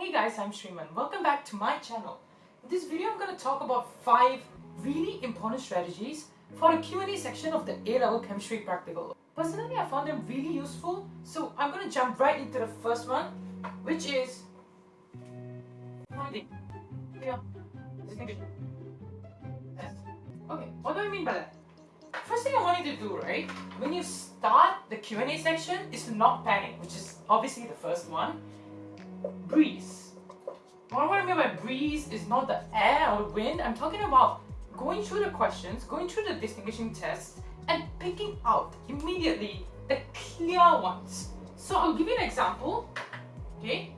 Hey guys, I'm Shriman. Welcome back to my channel. In this video, I'm going to talk about 5 really important strategies for the Q&A section of the A-Level Chemistry Practical. Personally, I found them really useful, so I'm going to jump right into the first one, which is finding yeah. Okay, what do I mean by that? First thing I want you to do, right, when you start the Q&A section is to not panic, which is obviously the first one. Breeze. What I mean by breeze is not the air or wind, I'm talking about going through the questions, going through the distinguishing tests, and picking out immediately the clear ones. So I'll give you an example, okay?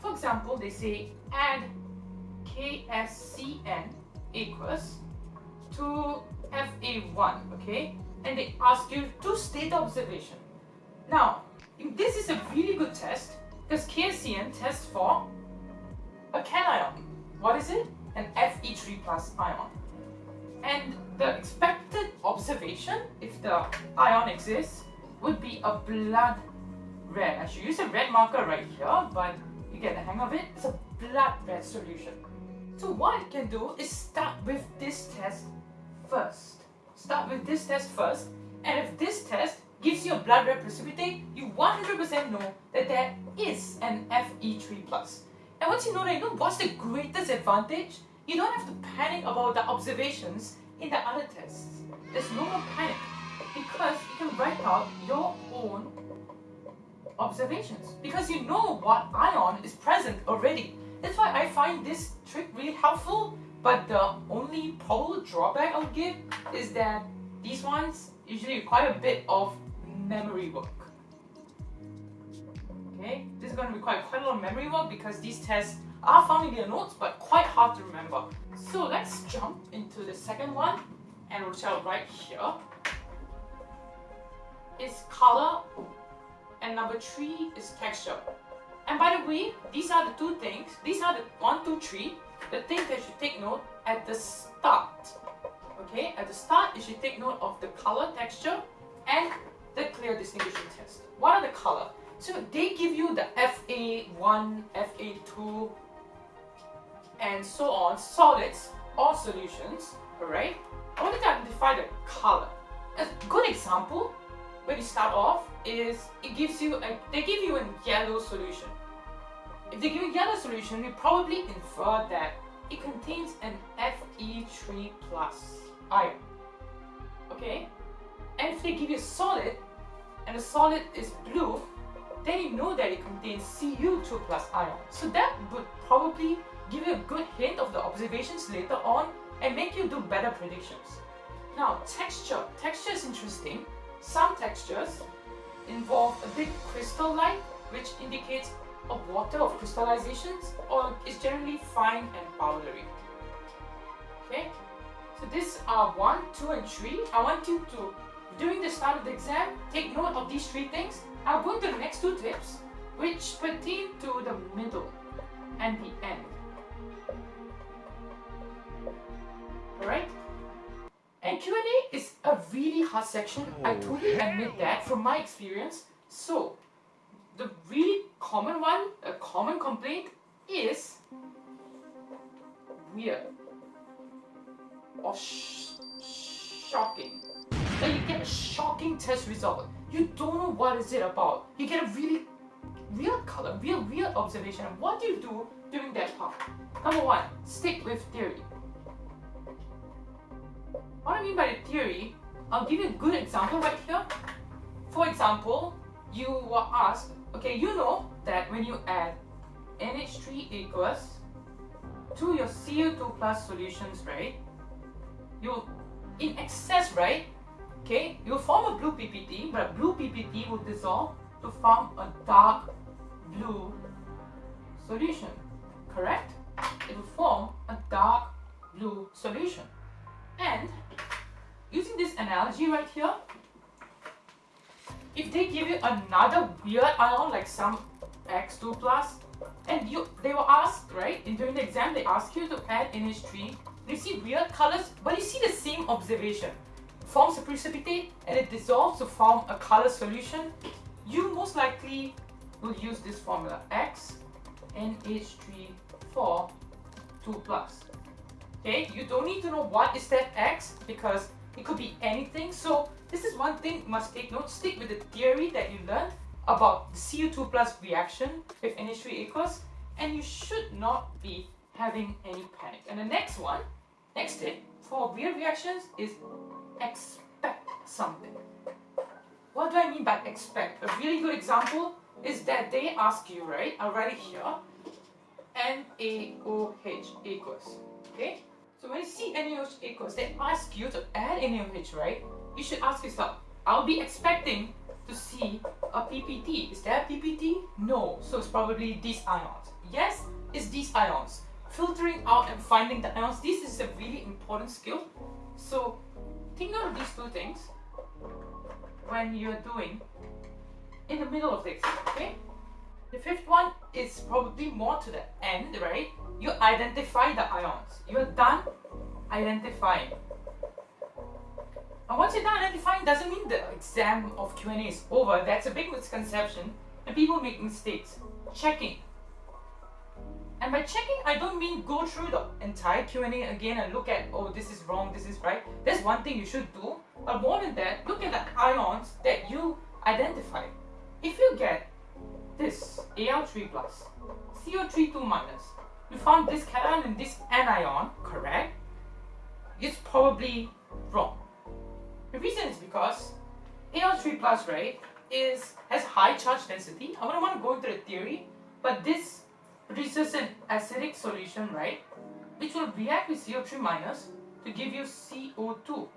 For example, they say add KSCN aqueous to FA1, okay? And they ask you to state the observation. Now, if this is a really good test because KSCN tests for a cation. What is it? An Fe3 plus ion. And the expected observation, if the ion exists, would be a blood red. I should use a red marker right here, but you get the hang of it. It's a blood red solution. So what you can do is start with this test first. Start with this test first, and if this test gives you a blood red precipitate, you 100% know that there is an Fe3+. And once you know that, you know what's the greatest advantage? You don't have to panic about the observations in the other tests. There's no more panic because you can write out your own observations because you know what ion is present already. That's why I find this trick really helpful but the only probable drawback I'll give is that these ones usually require a bit of memory work. Okay, this is going to require quite a lot of memory work because these tests are found in their notes but quite hard to remember. So let's jump into the second one and which I'll right here is color and number three is texture. And by the way, these are the two things, these are the one, two, three, the things that you should take note at the start. Okay, at the start you should take note of the color, texture and the clear distinguishing test. What are the color? So they give you the FA1, FA2 and so on, solids or solutions, alright? I want to identify the color. A good example when you start off is it gives you a, they give you a yellow solution. If they give you a yellow solution, you probably infer that it contains an Fe3 plus ion. Okay? And if they give you a solid, and the solid is blue, then you know that it contains Cu2 plus ion. So that would probably give you a good hint of the observations later on and make you do better predictions. Now, texture. Texture is interesting. Some textures involve a bit crystal-like, which indicates of water of crystallizations or is generally fine and powdery. Okay, so these are 1, 2 and 3. I want you to, during the start of the exam, take note of these three things. I'll go into the next two tips which pertain to the middle and the end. Alright? And Q&A is a really hard section. I oh. totally admit that from my experience. So, the really common one, a common complaint is weird or sh shocking. That you get a shocking test result. You don't know what is it about. You get a really weird color, real weird observation. What do you do during that part? Number one, stick with theory. What I mean by the theory, I'll give you a good example right here. For example, you were asked Okay, you know that when you add NH3 aqueous to your Cu2 plus solutions, right? You, in excess, right? Okay, you form a blue PPT, but a blue PPT will dissolve to form a dark blue solution, correct? It will form a dark blue solution. And using this analogy right here, if they give you another weird ion like some X2 plus, and you they were asked, right, and during the exam they ask you to add NH3, you see weird colors, but you see the same observation. Forms a precipitate and it dissolves to form a color solution. You most likely will use this formula X NH3 2 plus. Okay, you don't need to know what is that X because it could be anything. So this is one thing you must take note. Stick with the theory that you learned about the Cu2 plus reaction with NH3 aqueous and you should not be having any panic. And the next one, next tip for weird reactions is expect something. What do I mean by expect? A really good example is that they ask you, right? I'll write it here. NaOH aqueous. Okay? So when you see NaOH aqueous, they ask you to add NaOH, right? You should ask yourself, I'll be expecting to see a PPT. Is there a PPT? No. So it's probably these ions. Yes, it's these ions. Filtering out and finding the ions, this is a really important skill. So think of these two things when you're doing in the middle of this, okay? The fifth one is probably more to the end, right? You identify the ions. You're done identifying. And once you're done identifying doesn't mean the exam of Q&A is over. That's a big misconception and people make mistakes. Checking. And by checking, I don't mean go through the entire Q&A again and look at, oh, this is wrong, this is right. That's one thing you should do. But more than that, look at the ions that you identify. If you get this Al3 plus, CO3 2 minus, you found this cation and this anion, correct? It's probably wrong. The reason is because Al3 plus, right, is has high charge density. I don't want to go into the theory, but this produces an acidic solution, right, which will react with CO3 minus to give you CO2.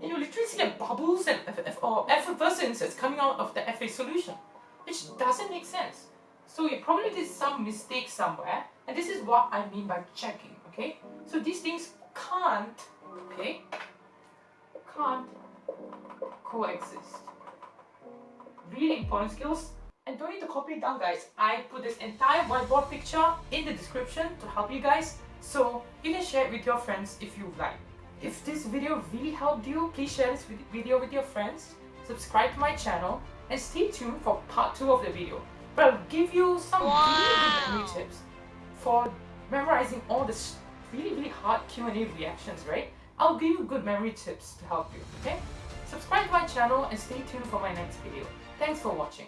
And you literally see the bubbles and effervescence that's coming out of the Fa solution, which doesn't make sense. So you probably did some mistake somewhere, and this is what I mean by checking, okay? So these things can't, okay, can't coexist. Really important skills. And don't need to copy it down guys. I put this entire whiteboard picture in the description to help you guys. So you can share it with your friends if you like. If this video really helped you, please share this video with your friends, subscribe to my channel, and stay tuned for part 2 of the video. But I'll give you some wow. really good tips for memorizing all this really really hard Q&A reactions, right? I'll give you good memory tips to help you, okay? Subscribe to my channel and stay tuned for my next video. Thanks for watching.